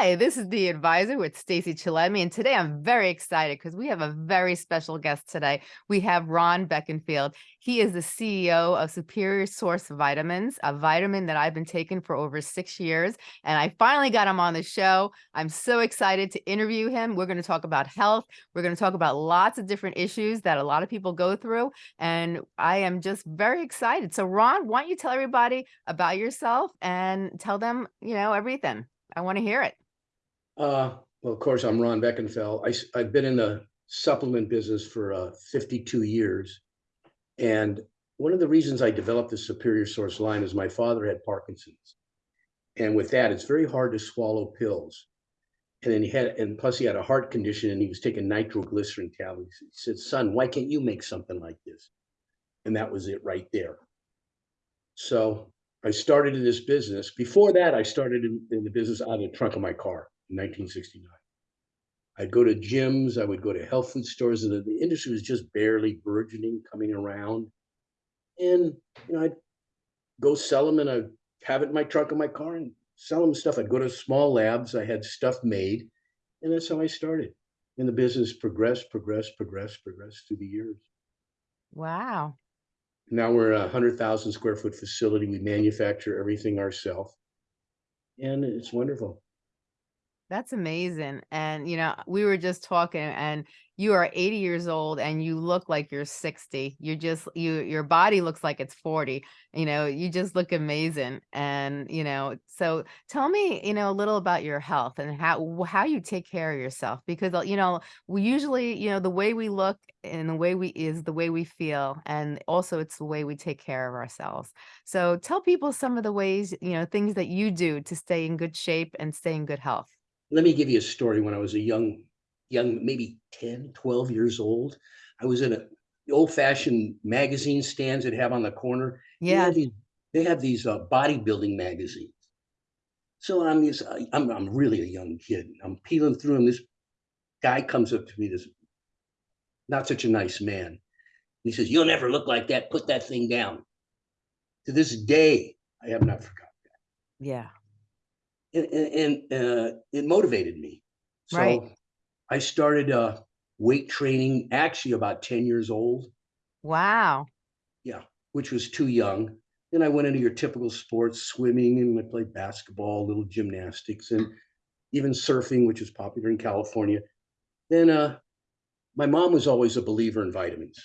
Hi, this is the advisor with Stacy Chillemi, and today I'm very excited because we have a very special guest today. We have Ron Beckenfeld. He is the CEO of Superior Source Vitamins, a vitamin that I've been taking for over six years, and I finally got him on the show. I'm so excited to interview him. We're going to talk about health. We're going to talk about lots of different issues that a lot of people go through, and I am just very excited. So, Ron, why don't you tell everybody about yourself and tell them, you know, everything. I want to hear it. Uh, well, of course, I'm Ron Beckenfeld. I, have been in the supplement business for uh, 52 years. And one of the reasons I developed the Superior Source line is my father had Parkinson's. And with that, it's very hard to swallow pills. And then he had, and plus he had a heart condition and he was taking nitroglycerin tablets. He said, son, why can't you make something like this? And that was it right there. So I started in this business. Before that, I started in, in the business out of the trunk of my car in 1969. I'd go to gyms, I would go to health food stores, and the, the industry was just barely burgeoning, coming around. And you know, I'd go sell them and I'd have it in my trunk of my car and sell them stuff. I'd go to small labs, I had stuff made, and that's how I started. And the business progressed, progressed, progressed, progressed through the years. Wow. Now we're a hundred thousand square foot facility. We manufacture everything ourselves. And it's wonderful. That's amazing. And, you know, we were just talking and you are 80 years old and you look like you're 60. You just, you, your body looks like it's 40, you know, you just look amazing. And, you know, so tell me, you know, a little about your health and how, how you take care of yourself, because, uh, you know, we usually, you know, the way we look and the way we is the way we feel. And also it's the way we take care of ourselves. So tell people some of the ways, you know, things that you do to stay in good shape and stay in good health. Let me give you a story. When I was a young, young, maybe 10, 12 years old, I was in a old fashioned magazine stands that have on the corner. They Yeah. have these, they have these uh, bodybuilding magazines. So I'm this, I'm, I'm really a young kid. I'm peeling through them. This guy comes up to me, this not such a nice man. He says, You'll never look like that. Put that thing down. To this day, I have not forgotten that Yeah. And, and, uh, it motivated me. So Right. I started uh, weight training actually about 10 years old. Wow. Yeah, which was too young. Then I went into your typical sports, swimming, and I played basketball, little gymnastics, and even surfing, which is popular in California. Then uh, my mom was always a believer in vitamins.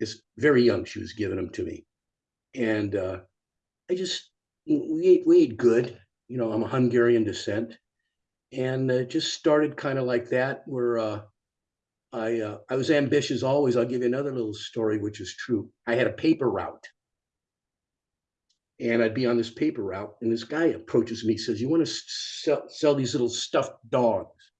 It's very young, she was giving them to me. And uh, I just, we ate, we ate good you know, I'm a Hungarian descent, and it just started kind of like that. Where uh, I uh, I was ambitious always. I'll give you another little story, which is true. I had a paper route, and I'd be on this paper route, and this guy approaches me, says, "You want to sell, sell these little stuffed dogs?"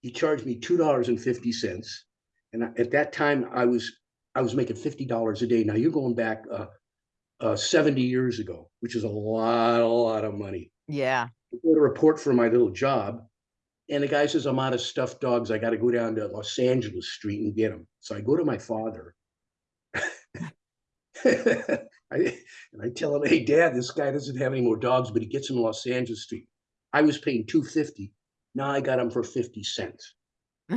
He charged me two dollars and fifty cents, and at that time I was I was making fifty dollars a day. Now you're going back uh, uh, 70 years ago, which is a lot, a lot of money. Yeah. I wrote a report for my little job, and the guy says, I'm out of stuffed dogs. I got to go down to Los Angeles Street and get them. So I go to my father. I, and I tell him, hey, dad, this guy doesn't have any more dogs, but he gets them in Los Angeles Street. I was paying 250. Now I got them for 50 cents.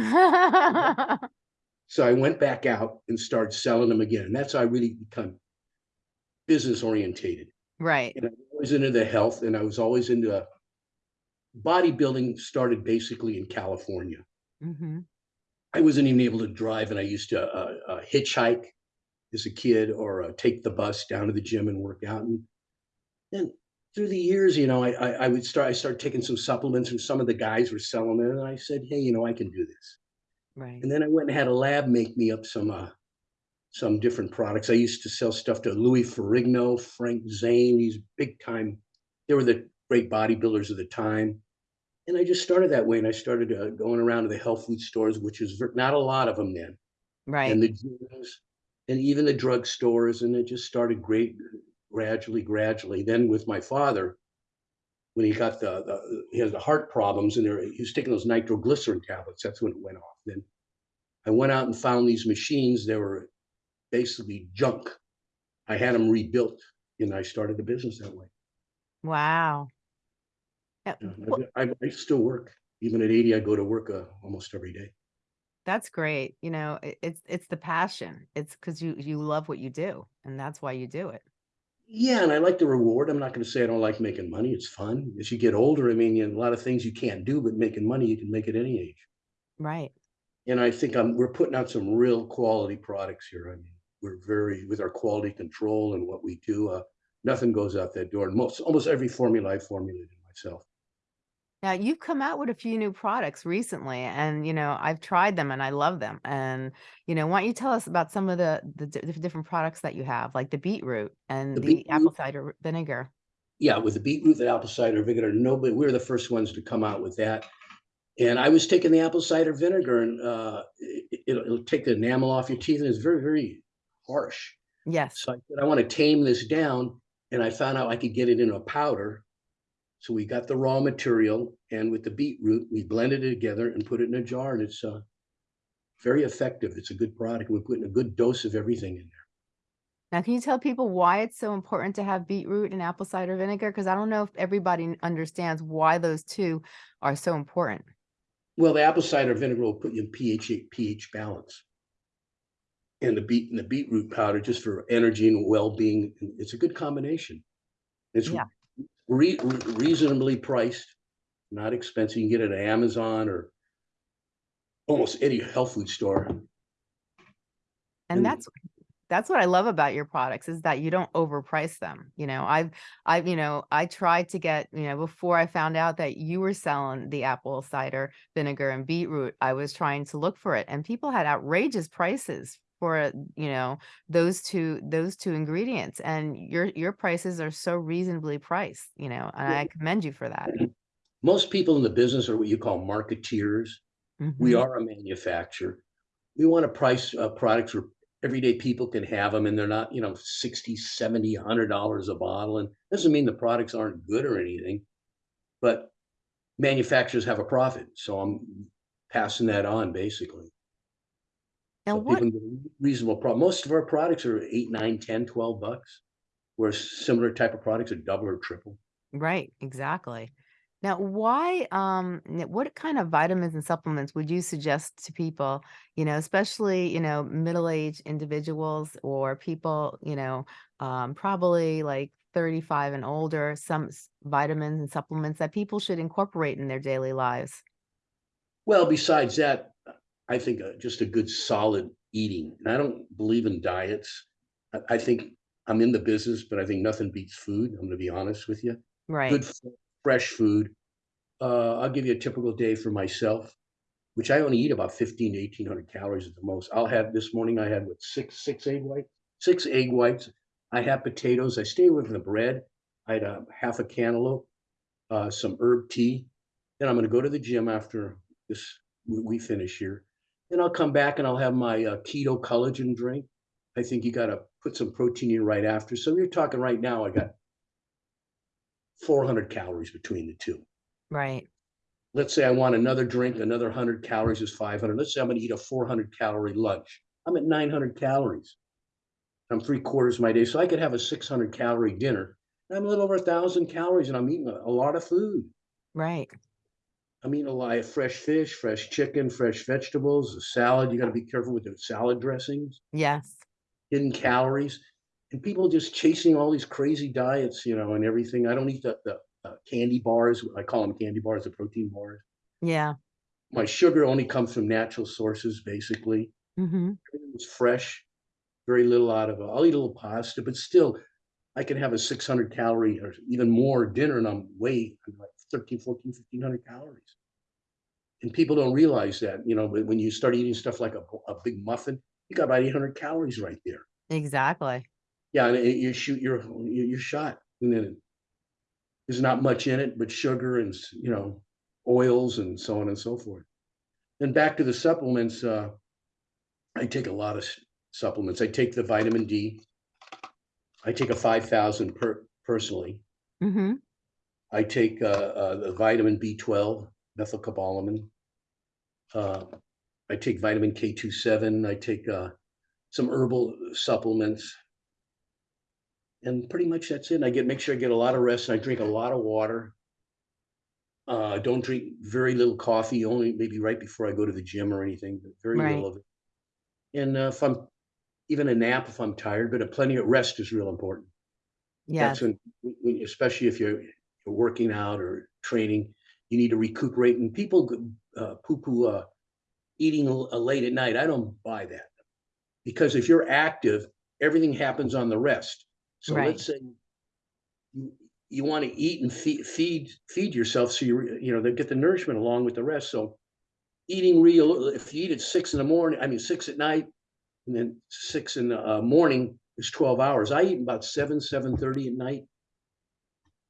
so I went back out and started selling them again. And that's how I really become business orientated. Right. And I was always into the health and I was always into bodybuilding started basically in California. Mm-hmm. I wasn't even able to drive and I used to uh, uh, hitchhike as a kid or uh, take the bus down to the gym and work out. And then through the years, you know, I, I, I would start, I started taking some supplements and some of the guys were selling it. And I said, Hey, you know, I can do this. Right. And then I went and had a lab make me up some uh, some different products. I used to sell stuff to Louis Ferrigno, Frank Zane, these big time, they were the great bodybuilders of the time. And I just started that way. And I started uh, going around to the health food stores, which is not a lot of them then. Right. And the gyms and even the drug stores. And it just started great, gradually, gradually. Then with my father, when he got the, the he has the heart problems and there, he was taking those nitroglycerin tablets. That's when it went off. Then I went out and found these machines. They were basically junk. I had them rebuilt and I started the business that way. Wow. Uh, Yeah, I, I I still work. Even at eighty, I go to work uh, almost every day. That's great. You know, it, it's it's the passion. It's because you you love what you do, and that's why you do it. Yeah, and I like the reward. I'm not going to say I don't like making money. It's fun. As you get older, I mean, you a lot of things you can't do, but making money you can make at any age. Right. And I think I'm we're putting out some real quality products here. I mean, we're very with our quality control and what we do. Uh, nothing goes out that door. And most almost every formula I formulated myself. Now you've come out with a few new products recently, and you know I've tried them and I love them. And you know, why don't you tell us about some of the the the different products that you have, like the beetroot and The the beetroot, apple cider vinegar? yeah, with the beetroot and apple cider vinegar, nobody, we were the first ones to come out with that. And I was taking the apple cider vinegar and uh, it, it'll, it'll take the enamel off your teeth and it's very, very harsh. Yes. So I said, I want to tame this down. And I found out I could get it in a powder. So we got the raw material and with the beetroot, we blended it together and put it in a jar and it's uh, very effective. It's a good product. We're putting a good dose of everything in there. Now, can you tell people why it's so important to have beetroot and apple cider vinegar? Because I don't know if everybody understands why those two are so important. Well, the apple cider vinegar will put you in pH pH balance. And the beet and the beetroot powder just for energy and well-being. It's a good combination. It's Yeah. re- re- reasonably priced, not expensive. You can get it at Amazon or almost any health food store. And And that's that's what I love about your products is that you don't overprice them. You know, I've I've you know, I tried to get, you know, before I found out that you were selling the apple cider vinegar and beetroot, I was trying to look for it and people had outrageous prices for, you know, those two those two ingredients and your your prices are so reasonably priced, you know, and Yeah. I commend you for that. most people in the business are what you call marketeers. We Mhm. are a manufacturer. We want to price uh, products where everyday people can have them and they're not, you know, 60, 70, 100 dollars a bottle. And doesn't mean the products aren't good or anything, but manufacturers have a profit. So I'm passing that on basically. Now what people can get a reasonable product. Most of our products are eight, nine, 10, 12 bucks, where similar type of products are double or triple. Right, exactly. Now, why, um, what kind of vitamins and supplements would you suggest to people, you know, especially, you know, middle-aged individuals or people, you know, um, probably like 35 and older, some vitamins and supplements that people should incorporate in their daily lives? Well, besides that, I think uh, just a good solid eating. And I don't believe in diets. I, I think I'm in the business, but I think nothing beats food. I'm going to be honest with you. Right, Good, fresh food. Uh, I'll give you a typical day for myself, which I only eat about 15 to 1800 calories at the most. I'll have this morning, I had what, six, six egg whites, six egg whites. I have potatoes. I stay away from the bread. I had a half a cantaloupe, uh, some herb tea. Then I'm going to go to the gym after this, we, we finish here. Then I'll come back and I'll have my uh, keto collagen drink. I think you got to put some protein in right after. So you're talking right now, I got 400 calories between the two. right, Let's say I want another drink, another 100 calories is 500. Let's say I'm going to eat a 400 calorie lunch. I'm at 900 calories. I'm three quarters of my day. So I could have a 600 calorie dinner. And I'm a little over a thousand calories and I'm eating a, a lot of food. right. I'm eating a lot of fresh fish, fresh chicken, fresh vegetables, a salad. You got to be careful with the salad dressings, Yes. hidden calories, and people just chasing all these crazy diets, you know, and everything. I don't eat the, the uh, candy bars. I call them candy bars, the protein bars. Yeah. My sugar only comes from natural sources, basically. hmm Everything was fresh, very little out of it. I'll eat a little pasta, but still, I can have a 600 calorie or even more dinner and I'm way I'm like 13, 14, 1500 calories. And people don't realize that, you know, but when you start eating stuff like a, a big muffin, you got about 800 calories right there. Exactly. Yeah, and it- you shoot your you- you're shot, and then there's not much in it but sugar and you know oils and so on and so forth. Then back to the supplements. Uh, I take a lot of supplements. I take the vitamin D. I take a five thousand per personally. hmm I take uh, uh, the vitamin B12, methylcobalamin. Uh, I take vitamin K27. I take uh, some herbal supplements. And pretty much that's it. I get make sure I get a lot of rest and I drink a lot of water. Uh, don't drink very little coffee, only maybe right before I go to the gym or anything, but very Right. little of it. And uh, if I'm, even a nap if I'm tired, but a plenty of rest is real important. That's when, when- especially if you're, you're working out or training, you need to recuperate. And people uh, poo-poo uh, eating uh, late at night. I don't buy that because if you're active, everything happens on the rest. So Right. let's say you you want to eat and feed feed feed yourself so you you know they get the nourishment along with the rest. So eating real if you eat at six in the morning, I mean six at night, and then six in the uh, morning is 12 hours. I eat about seven, seven thirty at night.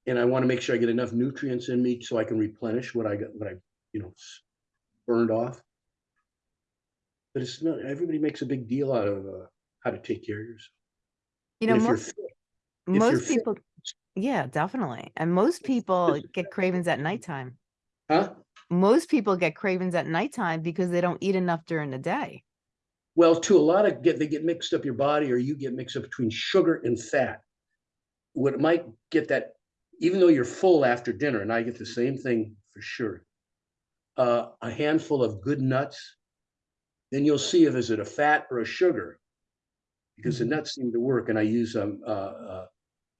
And I want to make sure I get enough nutrients in me so I can replenish what I got, what I, you know, burned off. But it's not, everybody makes a big deal out of uh, how to take care of yourself. you know, And if you're most, fit, most fit- people, yeah, definitely. And most people get cravings at nighttime. Huh? Most people get cravings at nighttime because they don't eat enough during the day. Well, to a lot of get, they get mixed up your body or you get mixed up between sugar and fat. What might get that, even though you're full after dinner, and I get the same thing for sure. Uh, a handful of good nuts, then you'll see if is it a fat or a sugar. Because the Mhm. nuts seem to work and I use um, uh, uh,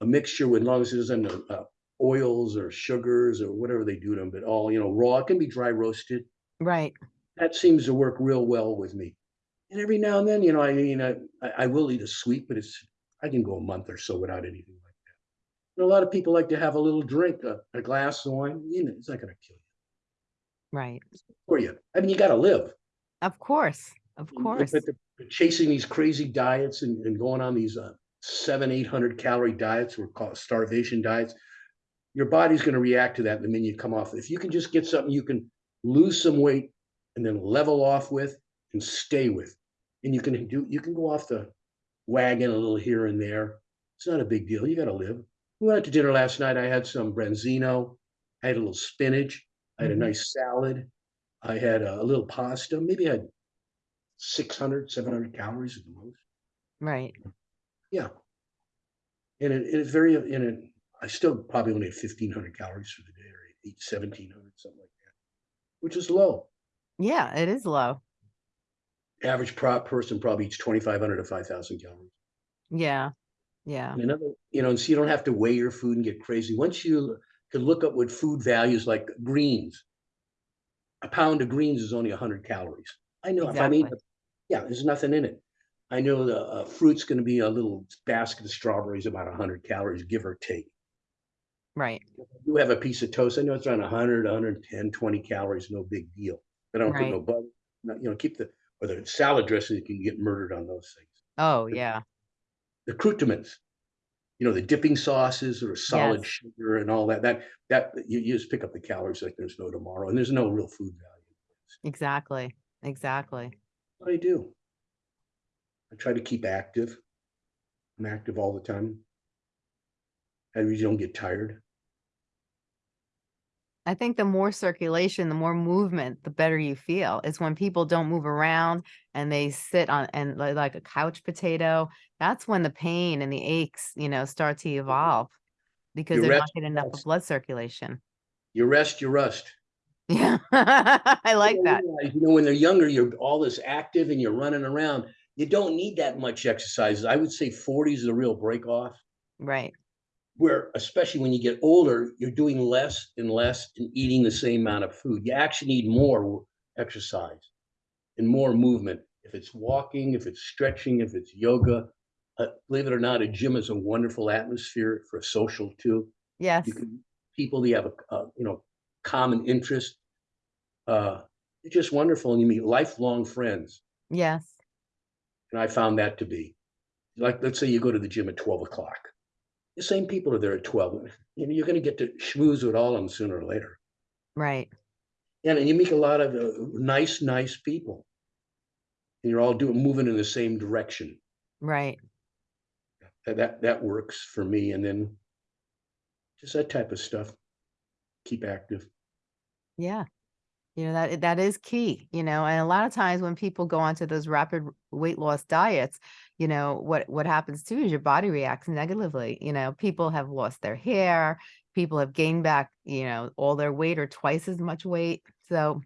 a mixture with, as long as it isn't uh, oils or sugars or whatever they do to them, but all, you know, raw, it can be dry roasted Right. that seems to work real well with me. And every now and then, you know, I mean, I, I I will eat a sweet, but it's, I can go a month or so without anything. And a lot of people like to have a little drink, a, a glass of wine, you know, it's not gonna kill you, Right. for you. I mean, you gotta live. Of course. Of course. But chasing these crazy diets and, and going on these uh, seven, eight hundred calorie diets, we're called starvation diets. Your body's gonna react to that the minute you come off. If you can just get something you can lose some weight and then level off with and stay with. And you can do, you can go off the wagon a little here and there. It's not a big deal. You gotta live. We went out to dinner last night. I had some branzino. I had a little spinach. I had a mm-hmm. nice salad. I had a, little pasta. Maybe I had 600, 700 calories at the most. Right. Yeah. And it, it's very, and it, I still probably only had 1500 calories for the day or eat 1700, something like that, which is low. Yeah, it is low. Average prop person probably eats 2500 to 5000 calories. Yeah. Yeah. And another, you know, and so you don't have to weigh your food and get crazy. Once you can look up what food values like greens, a pound of greens is only 100 calories. I know if I eat, Exactly. yeah, there's nothing in it. I know the uh, fruit's going to be a little basket of strawberries, about 100 calories, give or take. Right. You have a piece of toast. I know it's around 100, 110, 20 calories, no big deal. But I don't put no butter. You know, keep the or the salad dressing. You can get murdered on those things. Oh, But- yeah. The accoutrements, you know, the dipping sauces or solid Yes. sugar and all that. That that you, you just pick up the calories like there's no tomorrow, and there's no real food value. Exactly. Exactly. I do, I try to keep active. I'm active all the time. I really don't get tired. I think the more circulation, the more movement, the better you feel. It's when people don't move around and they sit on and like a couch potato, that's when the pain and the aches, you know, start to mm-hmm. evolve because You they're not getting enough blood circulation. You rest, you rust. Yeah. I like don't that. realize, You know, when they're younger, you're all this active and you're running around. You don't need that much exercise. I would say 40 is the real break off. Right. Where, especially when you get older, you're doing less and less and eating the same amount of food. You actually need more exercise and more movement. If it's walking, if it's stretching, if it's yoga, uh, believe it or not, a gym is a wonderful atmosphere for social too. Yes. You can people that have a, uh, you know common interest. Uh, it's just wonderful, and you meet lifelong friends. Yes. And I found that to be like, let's say you go to the gym at 12 o'clock. The same people are there at 12. You know, you're going to get to schmooze with all of them sooner or later. Right. And, and you meet a lot of uh, nice, nice people. And you're all doing moving in the same direction. Right. That, that that works for me. And then just that type of stuff. Keep active. Yeah. You know, that that is key, you know, and a lot of times when people go onto those rapid weight loss diets, you know, what what happens too is your body reacts negatively. You know, people have lost their hair, people have gained back, you know, all their weight or twice as much weight. So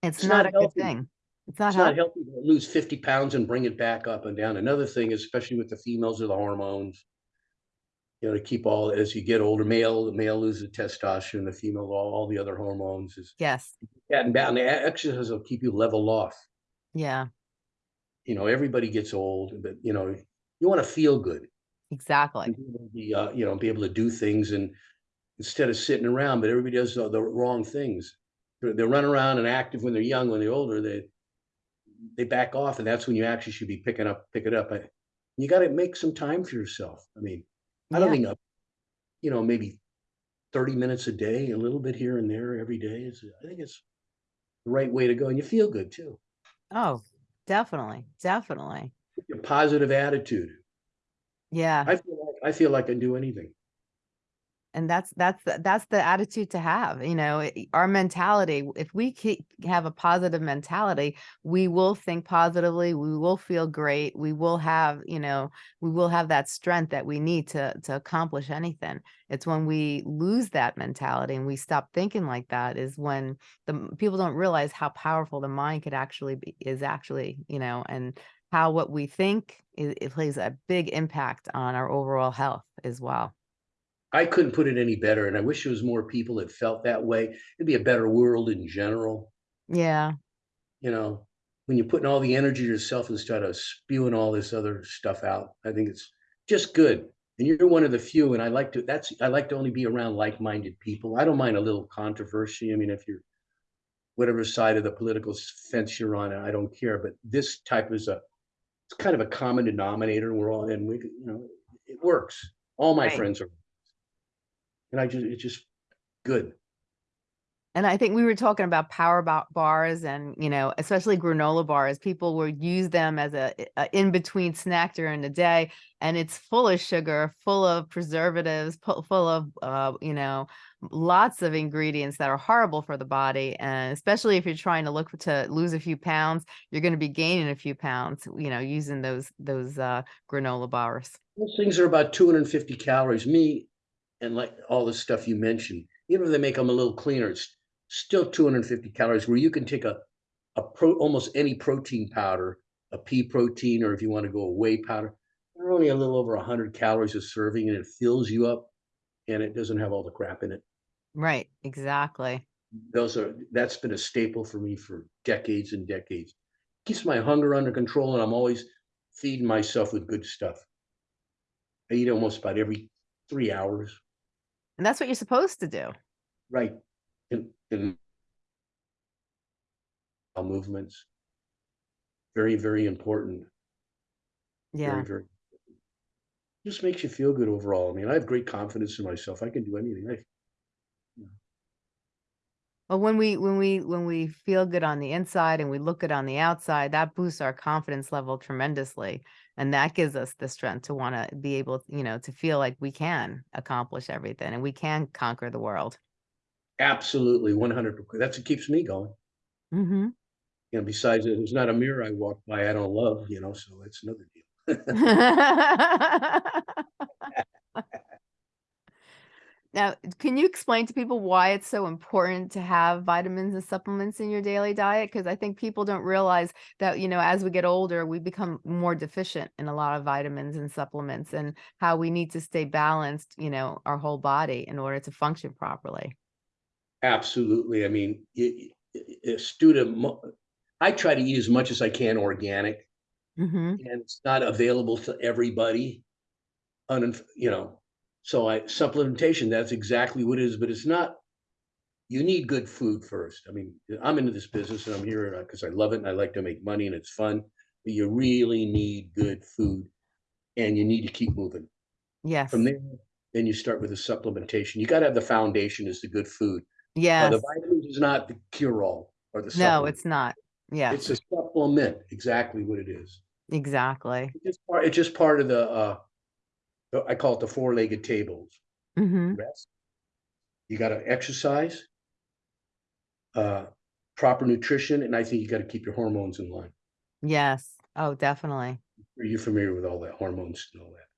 it's It's not not a good thing. It's not It's not healthy. healthy to lose fifty pounds and bring it back up and down. Another thing, especially with the females or the hormones. You know, to keep all, as you get older, male, the male loses testosterone, the female, all, all the other hormones is Yes. down. The e- exercise will keep you level off. Yeah, You know, everybody gets old, but you know, you want to feel good. exactly. be uh, you know, be able to do things and instead of sitting around, but everybody does the, the wrong things. They're, they run around and active when they're young, when they're older, they, they back off and that's when you actually should be picking up, pick it up. I- You gotta make some time for yourself. I mean, I don't Yeah. think, uh, you know, maybe thirty minutes a day, a little bit here and there every day is, I think it's the right way to go and you feel good too. Oh, definitely. Definitely. A positive attitude. Yeah. I feel like, I feel like I can do anything. And that's that's that's the attitude to have you know our mentality if we keep have a positive mentality we will think positively we will feel great we will have you know we will have that strength that we need to to accomplish anything. It's when we lose that mentality and we stop thinking like that is when the people don't realize how powerful the mind could actually be is actually you know and how what we think it, it plays a big impact on our overall health as well I couldn't put it any better, and I wish there was more people that felt that way. It'd be a better world in general, yeah you know? When you're putting all the energy to yourself instead of spewing all this other stuff out, I think it's just good. And you're one of the few, and I like to that's I like to only be around like-minded people. I don't mind a little controversy. I mean, if you're whatever side of the political fence you're on, I don't care. But this type is a it's kind of a common denominator. We're all and we you know it works. All my Right. friends are and I just it's just good. And I think we were talking about power bars and, you know, especially granola bars. People will use them as a, a in-between snack during the day, and it's full of sugar, full of preservatives, full of, uh, you know, lots of ingredients that are horrible for the body. And especially if you're trying to look to lose a few pounds, you're going to be gaining a few pounds, you know, using those those uh, granola bars. Those things are about 250 calories. Me and like all the stuff you mentioned, even if they make them a little cleaner, it's still 250 calories. Where you can take a a pro almost any protein powder, a pea protein, or if you want to go a whey powder, they're only a little over 100 calories a serving, and it fills you up, and it doesn't have all the crap in it. Right, exactly. Those are that's been a staple for me for decades and decades. Keeps my hunger under control, and I'm always feeding myself with good stuff. I eat almost about every three hours. And that's what you're supposed to do. Right. In, in movements. Very, very important. Yeah. Very, very. Just makes you feel good overall. I mean, I have great confidence in myself. I can do anything. I, Well, when we when we when we feel good on the inside and we look good on the outside, that boosts our confidence level tremendously, and that gives us the strength to want to be able, you know, to feel like we can accomplish everything and we can conquer the world. absolutely, one hundred percent. That's what keeps me going. Mm -hmm. You know, besides, it's not a mirror I walk by I don't love. You know, so it's another deal. Now, can you explain to people why it's so important to have vitamins and supplements in your daily diet? Because I think people don't realize that, you know, as we get older, we become more deficient in a lot of vitamins and supplements and how we need to stay balanced, you know, our whole body in order to function properly. Absolutely. I mean, y- y- a student. I try to eat as much as I can organic. hmm and it's not available to everybody. Un, you know, so I supplementation, that's exactly what it is, but it's not. You need good food first. I mean, I'm into this business and I'm here because I love it and I like to make money and it's fun. But you really need good food and you need to keep moving. Yes. From there, then you start with the supplementation. You got to have the foundation is the good food. Yeah. The vitamins is not the cure all or the No, it's not. Yeah. It's a supplement, exactly what it is. exactly. It's just part, it's just part of the, uh, the- I call it the four-legged tables. hmm Rest. You gotta exercise. Uh, proper nutrition, and I think you gotta keep your hormones in line. Yes. Oh, definitely. Are you familiar with all that hormones and all that?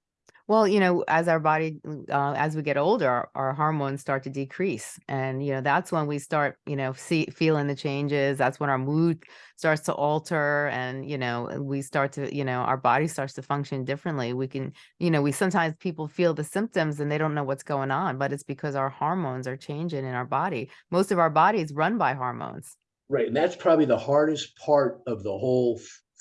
Well, you know, as our body, uh, as we get older, our, our hormones start to decrease. And, you know, that's when we start, you know, see, feeling the changes. That's when our mood starts to alter and, you know, we start to, you know, our body starts to function differently. We can, you know, we sometimes people feel the symptoms and they don't know what's going on, but it's because our hormones are changing in our body. Most of our bodies run by hormones. Right, and that's probably the hardest part of the whole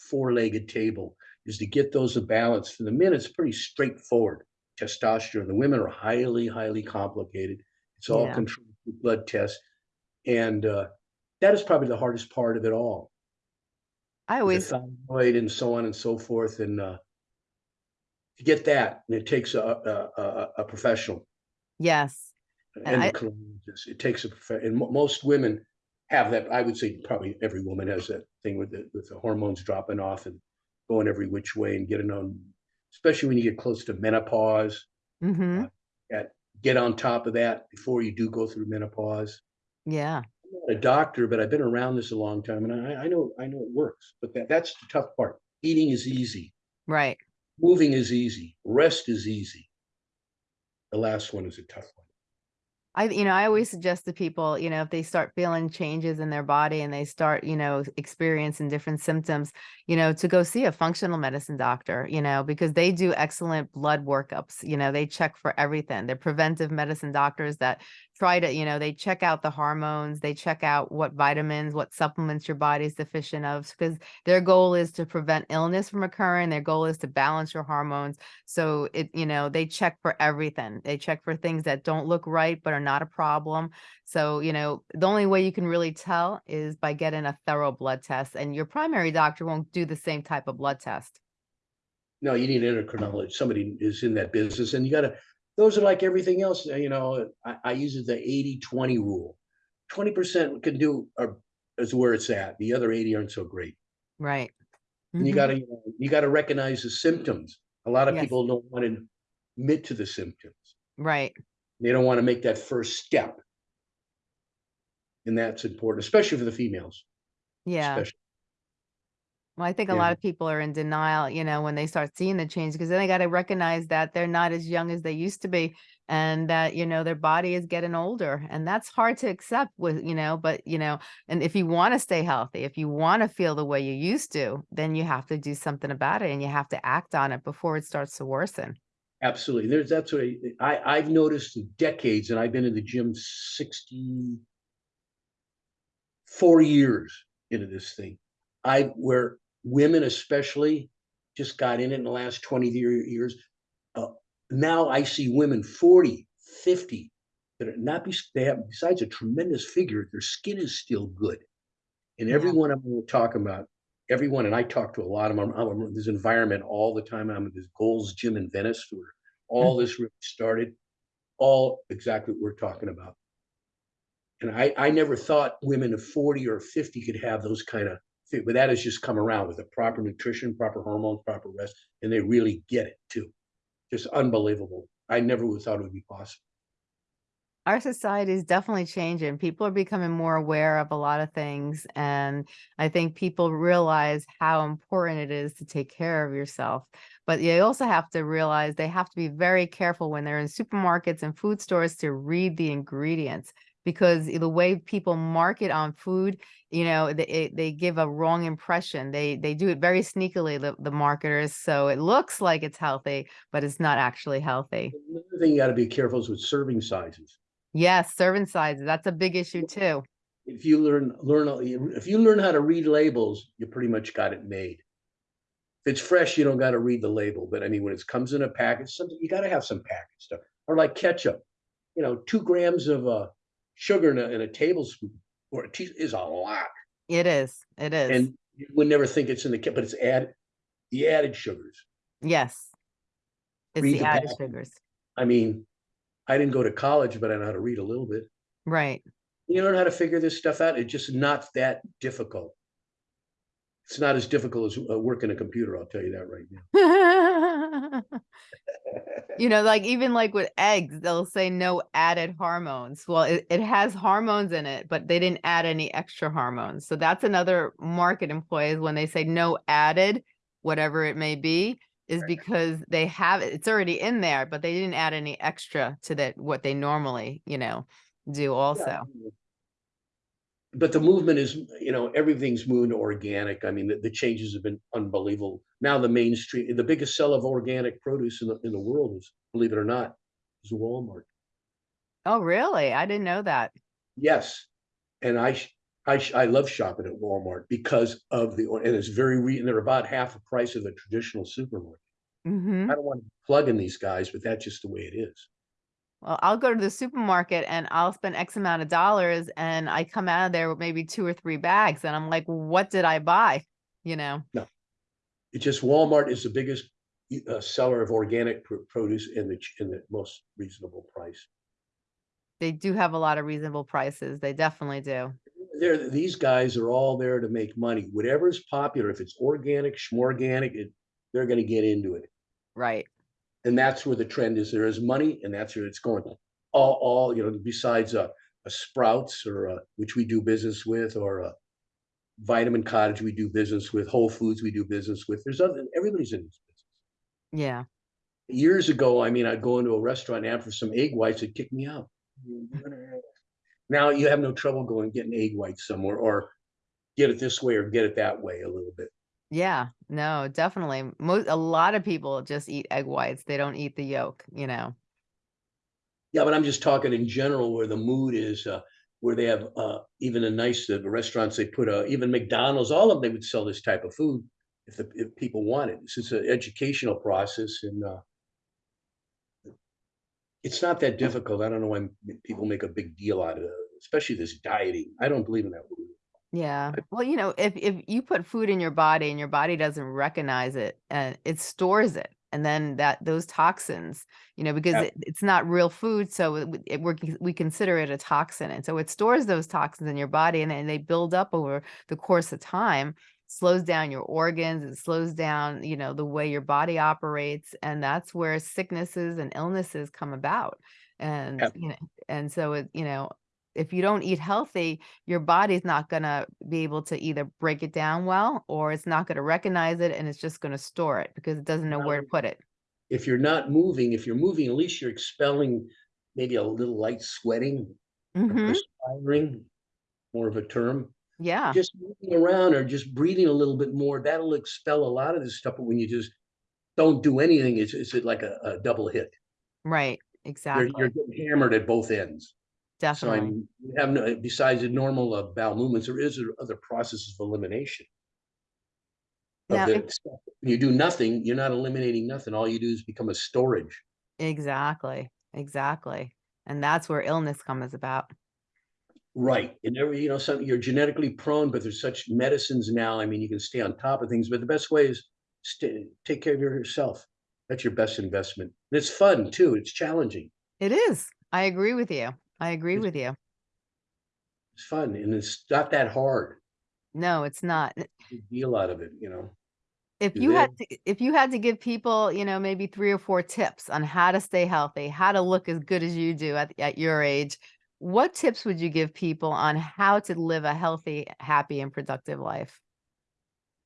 four-legged table is to get those balance. For the men, it's pretty straightforward. Testosterone. The women are highly, highly complicated. It's all Yeah. controlled through blood tests, and uh, that is probably the hardest part of it all. I The always, thyroid and so on and so forth, and uh, to get that, and it takes a a, a, a professional, yes. And I- It takes a prof- and mo- most women have that. I would say probably every woman has that thing with the with the hormones dropping off and going every which way and getting on, especially when you get close to menopause. hmm Get on top of that before you do go through menopause. Yeah. I'm not a doctor, but I've been around this a long time, and I, I know I know it works. But that that's the tough part. Eating is easy. Right. Moving is easy. Rest is easy. The last one is a tough one. I, you know, I always suggest to people, you know, if they start feeling changes in their body and they start, you know, experiencing different symptoms, you know, to go see a functional medicine doctor, you know, because they do excellent blood workups. You know, they check for everything. They're preventive medicine doctors that try to, you know, they check out the hormones, they check out what vitamins, what supplements your body's deficient of, because their goal is to prevent illness from occurring. Their goal is to balance your hormones. So it, you know, they check for everything. They check for things that don't look right, but are not a problem. So, you know, the only way you can really tell is by getting a thorough blood test and your primary doctor won't do the same type of blood test. No, you need endocrinologist. Somebody is in that business and you gotta, those are like everything else, uh, you know, I, I use the 80-20 rule. Twenty percent can do, or is where it's at. The other eighty aren't so great. Right. And you Mhm. gotta, you know, you gotta recognize the symptoms. A lot of Yes. people don't want to admit to the symptoms. Right. They don't want to make that first step. And that's important, especially for the females. Yeah. especially. Well, I think a Yeah. lot of people are in denial, you know, when they start seeing the change, because then they got to recognize that they're not as young as they used to be and that, you know, their body is getting older. And that's hard to accept with, you know, but, you know, and if you want to stay healthy, if you want to feel the way you used to, then you have to do something about it and you have to act on it before it starts to worsen. Absolutely. There's, that's what I, I, I've noticed in decades, and I've been in the gym sixty-four years into this thing. I, where women especially just got in it in the last twenty years. Uh, now I see women 40, 50 that are not, be- they have, besides a tremendous figure, their skin is still good. And Yeah. everyone I'm talking about, everyone, and I talk to a lot of them, I'm in this environment all the time. I'm at this Gold's Gym in Venice where all hmm. this really started, all exactly what we're talking about. And I, I never thought women of 40 or 50 could have those kind of, but that has just come around with the proper nutrition, proper hormones, proper rest, and they really get it too. Just unbelievable. I never would have thought it would be possible. Our society is definitely changing. People are becoming more aware of a lot of things. And I think people realize how important it is to take care of yourself. But you also have to realize they have to be very careful when they're in supermarkets and food stores to read the ingredients because the way people market on food, you know, they, they give a wrong impression. They they do it very sneakily, the, the marketers. So it looks like it's healthy, but it's not actually healthy. Another thing you got to be careful is with serving sizes. Yes, serving sizes, that's a big issue too. If you learn learn if you learn how to read labels, you pretty much got it made. If it's fresh, you don't got to read the label. But I mean, when it comes in a package, something you got to have some package stuff. Or like ketchup, you know, two grams of uh, sugar in a, in a tablespoon or a teaspoon is a lot. It is, it is. And you would never think it's in the kit, but it's added the added sugars. Yes. It's Read the the added packet. sugars. I mean, I didn't go to college, but I know how to read a little bit. Right. You learn how to figure this stuff out. It's just not that difficult. It's not as difficult as uh, working a computer. I'll tell you that right now. You know, like even like with eggs, they'll say no added hormones. Well, it, it has hormones in it, but they didn't add any extra hormones. So that's another market employees when they say no added, whatever it may be, is because they have it, it's already in there, but they didn't add any extra to that, what they normally, you know, do also. But the movement is, you know, everything's moving to organic. I mean, the, the changes have been unbelievable. Now the mainstream, the biggest seller of organic produce in the, in the world is, believe it or not, is Walmart. Oh, really? I didn't know that. Yes, and I, I, I love shopping at Walmart because of the, and it's very, re- and they're about half the price of the traditional supermarket. hmm I don't want to plug in these guys, but that's just the way it is. Well, I'll go to the supermarket and I'll spend X amount of dollars and I come out of there with maybe two or three bags and I'm like, what did I buy? You know? No. It's just Walmart is the biggest uh, seller of organic pr- produce in the, in the most reasonable price. They do have a lot of reasonable prices. They definitely do. They're, these guys are all there to make money. Whatever's popular, if it's organic, schmorganic, it, they're gonna get into it. Right. And that's where the trend is. There is money and that's where it's going. All, all, you know, besides a, a Sprouts or a, which we do business with, or a Vitamin Cottage we do business with, Whole Foods we do business with. There's other, everybody's in this business. Yeah. Years ago, I mean, I'd go into a restaurant and ask for some egg whites, they'd kick me out. Mm-hmm. Now you have no trouble going getting egg whites somewhere or get it this way or get it that way a little bit. Yeah. No, definitely. Most, a lot of people just eat egg whites. They don't eat the yolk, you know? Yeah, but I'm just talking in general where the mood is, uh, where they have, uh, even a nice, uh, restaurants, they put, uh, even McDonald's, all of them, they would sell this type of food. If the, if people want it, it's just an educational process and, uh. It's not that difficult. I don't know why people make a big deal out of it, especially this dieting. I don't believe in that. Yeah. Well, you know, if if you put food in your body and your body doesn't recognize it and it stores it, and then that those toxins, you know, because Yeah. it, it's not real food, so it, it, we're, we consider it a toxin, and so it stores those toxins in your body, and then they build up over the course of time, slows down your organs, it slows down, you know, the way your body operates, and that's where sicknesses and illnesses come about, and Yeah. you know, and so it, you know, if you don't eat healthy, your body's not gonna be able to either break it down well, or it's not gonna recognize it and it's just gonna store it because it doesn't know where to put it. If you're not moving, if you're moving, at least you're expelling maybe a little light sweating, or hmm perspiring, more of a term. Yeah, just moving around or just breathing a little bit more, that'll expel a lot of this stuff. But when you just don't do anything, it's, it's like a, a double hit. right, You're, exactly, you're getting hammered at both ends. So I definitely. mean, you have no, besides the normal uh, bowel movements, there is other processes of elimination. Of Now, When you do nothing, you're not eliminating nothing. All you do is become a storage. exactly, exactly. And that's where illness comes about. Right. And every, you know, some, you're genetically prone, but there's such medicines now. I mean, you can stay on top of things, but the best way is stay, take care of yourself. That's your best investment. And it's fun too. It's challenging. It is. I agree with you. I agree It's- with you. It's fun and it's not that hard. No, it's not. Deal out of it, you know. If you had to, if you had to give people, you know, maybe three or four tips on how to stay healthy, how to look as good as you do at, at your age, what tips would you give people on how to live a healthy, happy, and productive life?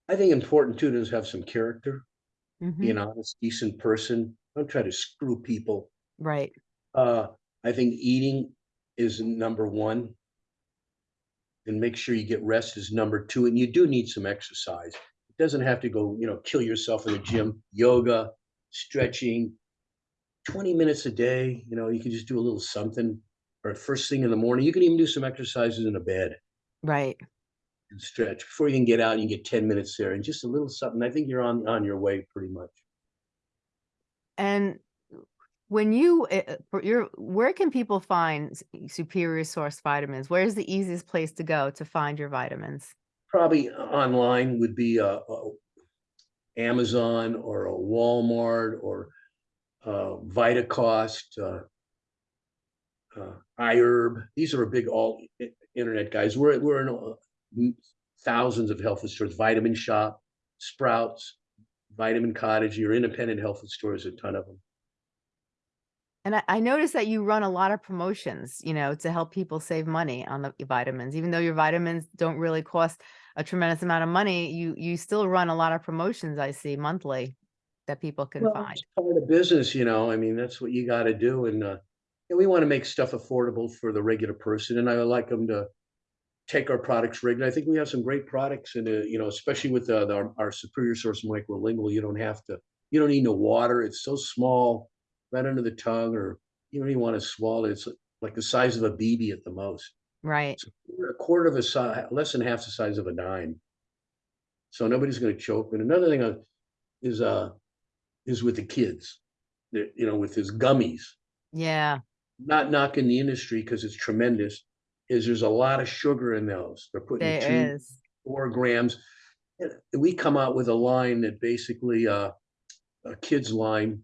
I think important too is have some character, be Mhm. an honest, decent person. Don't try to screw people. Right. Uh, I think eating is number one. And make sure you get rest is number two. And you do need some exercise. It doesn't have to go, you know, kill yourself in the gym, yoga, stretching. 20 minutes a day, you know, you can just do a little something or first thing in the morning. You can even do some exercises in a bed Right. and stretch before you can get out and you get 10 minutes there and just a little something. I think you're on on your way pretty much. And when you, uh, uh, for your, where can people find superior source vitamins? Where's the easiest place to go to find your vitamins? Probably online would be a, a Amazon or a Walmart or uh, Vitacost, uh, uh, iHerb. These are big all internet guys. We're we're in uh, thousands of health food stores. Vitamin Shoppe, Sprouts, Vitamin Cottage. Your independent health food stores, a ton of them. And I, I noticed that you run a lot of promotions, you know, to help people save money on the vitamins. Even though your vitamins don't really cost a tremendous amount of money, you you still run a lot of promotions. I see monthly. that people can Well, find? it's Part of business, you know, I mean, that's what you gotta do and, uh, and we wanna make stuff affordable for the regular person and I would like them to take our products regular. I think we have some great products and, uh, you know, especially with, uh, our, our Superior Source Microlingual, you don't have to, you don't need no water. It's so small, right under the tongue, or you don't even wanna swallow it. It's like the size of a BB at the most. Right. It's a quarter of a size, less than half the size of a dime. So nobody's gonna choke. And another thing uh, is, uh, is with the kids. You know, with his gummies, Yeah. Not knocking the industry because it's tremendous, is there's a lot of sugar in those. They're putting two, There is. four grams. And we come out with a line that basically, uh, a kid's line,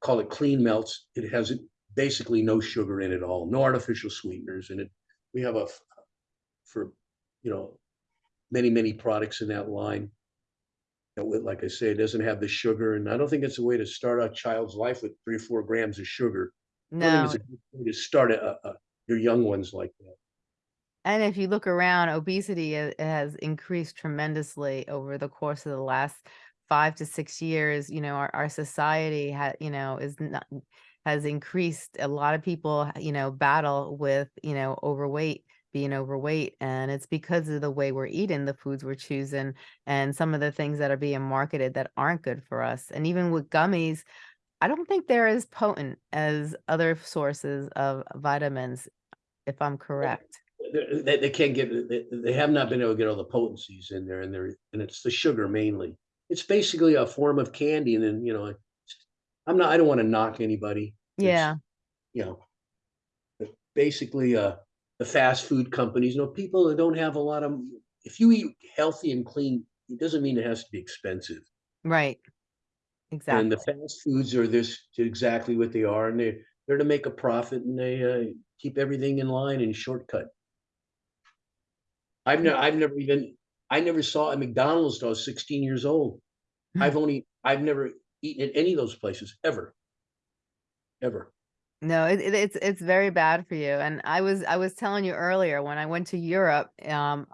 call it clean melts. It has basically no sugar in it all, no artificial sweeteners in it. We have a, f- for, you know, many, many products in that line. That would, like I say, it doesn't have the sugar, and I don't think it's a way to start a child's life with three or four grams of sugar. No. it's a good way To start a, a, your young ones like that. And if you look around, obesity has increased tremendously over the course of the last five to six years. You know, our, our society had, you know, is not has increased. A lot of people, you know, battle with, you know, overweight, being overweight. And it's because of the way we're eating, the foods we're choosing, and some of the things that are being marketed that aren't good for us. And even with gummies, I don't think they're as potent as other sources of vitamins, if I'm correct. They, they, they can't get, they, they have not been able to get all the potencies in there and they're, and it's the sugar mainly. It's basically a form of candy and then, you know, I'm not, I don't want to knock anybody. It's, Yeah. You know, but basically, uh, the fast food companies, you know, people that don't have a lot of, if you eat healthy and clean, it doesn't mean it has to be expensive. Right. Exactly. And the fast foods are this exactly what they are, and they they're to make a profit, and they uh, keep everything in line and shortcut. I've never, I've never even, I never saw a McDonald's till I was 16 years old. Hmm. I've only, I've never eaten at any of those places ever, ever. No, it, it- it's it's very bad for you. And I was I was telling you earlier when I went to Europe, um,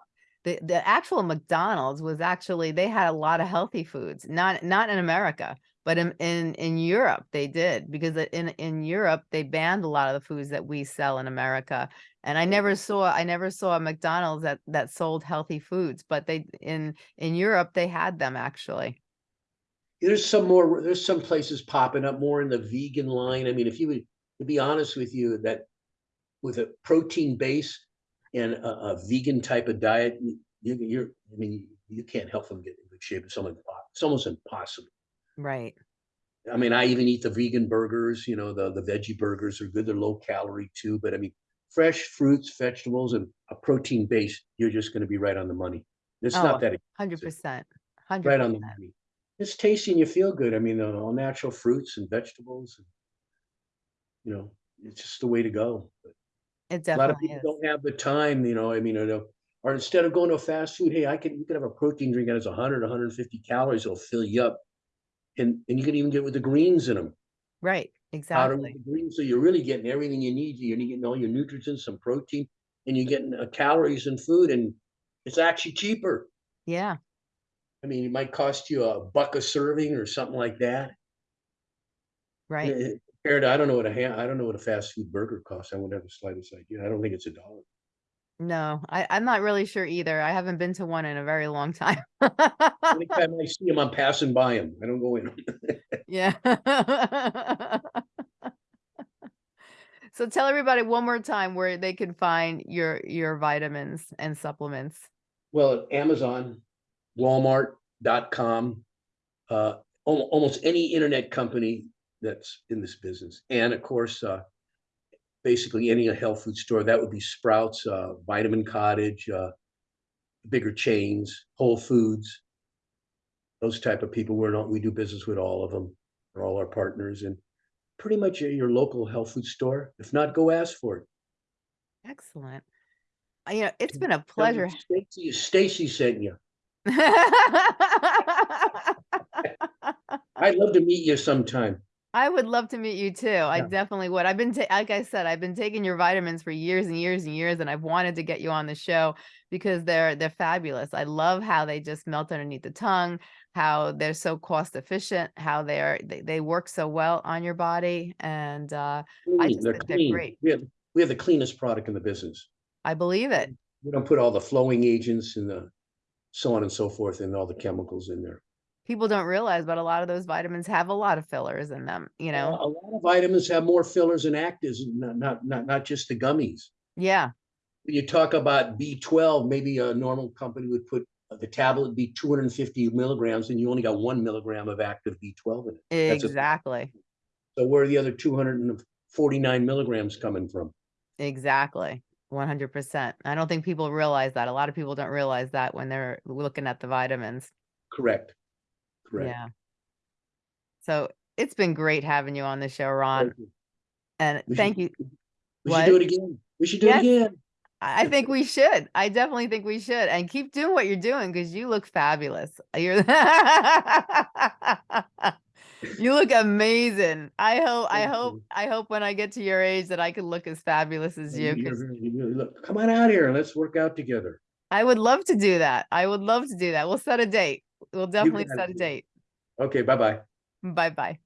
the the actual McDonald's was actually they had a lot of healthy foods. Not not in America, but in in in Europe they did because in in Europe they banned a lot of the foods that we sell in America. And I never saw I never saw a McDonald's that that sold healthy foods, but they in in Europe they had them actually. There's some more, there's some places popping up more in the vegan line. I mean, if you would, to be honest with you, that with a protein base and a, a vegan type of diet, you, you're, I mean, you can't help them get in good shape. It's almost impossible. Right. I mean, I even eat the vegan burgers, you know, the, the veggie burgers are good. They're low calorie too, but I mean, fresh fruits, vegetables, and a protein base, you're just gonna be right on the money. It's Oh, not that, Hundred expensive, percent. right on the money. It's tasty and you feel good. I mean, all natural fruits and vegetables. and, You know, it's just the way to go. But It A lot of people is. don't have the time, you know, I mean, or instead of going to a fast food, hey, I can, you can have a protein drink that has 100, 150 calories, it'll fill you up. And, and you can even get with the greens in them. Right, exactly. the greens, so you're really getting everything you need. You're getting all your nutrients, some protein, and you're getting uh, calories and food, and it's actually cheaper. Yeah, I mean, it might cost you a buck a serving or something like that. right. Eh, Compared I don't know what a I don't know what a fast food burger costs. I wouldn't have the slightest idea. I don't think it's a dollar. No, I, I'm not really sure either. I haven't been to one in a very long time. Anytime I see them, I'm passing by them. I don't go in. Yeah. So tell everybody one more time where they can find your your vitamins and supplements. Well, Amazon, Walmart.com, uh, almost any internet company that's in this business. And of course, uh, basically any health food store, that would be Sprouts, uh, Vitamin Cottage, uh, bigger chains, Whole Foods. Those type of people, we're not, we do business with all of them, they're all our partners and pretty much your local health food store. If not, go ask for it. Excellent. Uh, You know, it's been a pleasure. Stacy, Stacy sent you. I'd love to meet you sometime. I would love to meet you too. I Yeah. definitely would. I've been, like I said, I've been taking your vitamins for years and years and years, and I've wanted to get you on the show because they're they're fabulous. I love how they just melt underneath the tongue, how they're so cost efficient, how they're they, they work so well on your body, and uh, I just They're think they're clean. great. We have, we have the cleanest product in the business. I believe it. We don't put all the flowing agents and the so on and so forth and all the chemicals in there. People don't realize, but a lot of those vitamins have a lot of fillers in them. You know, a lot of vitamins have more fillers and actives, not, not, not, not just the gummies. yeah, When you talk about B twelve, maybe a normal company would put uh, the tablet be two hundred and fifty milligrams and you only got one milligram of active B twelve in it. That's exactly, So where are the other two hundred and forty-nine milligrams coming from? exactly. 100%. I don't think people realize that. A lot of people don't realize that when they're looking at the vitamins. Correct. Correct. Yeah. So it's been great having you on the show, Ron. Thank. And We should- thank you. We What? should do it again. We should do Yes. it again. I think we should. I definitely think we should. And keep doing what you're doing because you look fabulous. You're you look amazing. I hope I hope. I hope when I get to your age that I can look as fabulous as you. You- 'cause you're- you- look, Come on out here let's work out together. I would love to do that. I would love to do that. We'll set a date. We'll definitely set a date. Okay, bye-bye. Bye bye.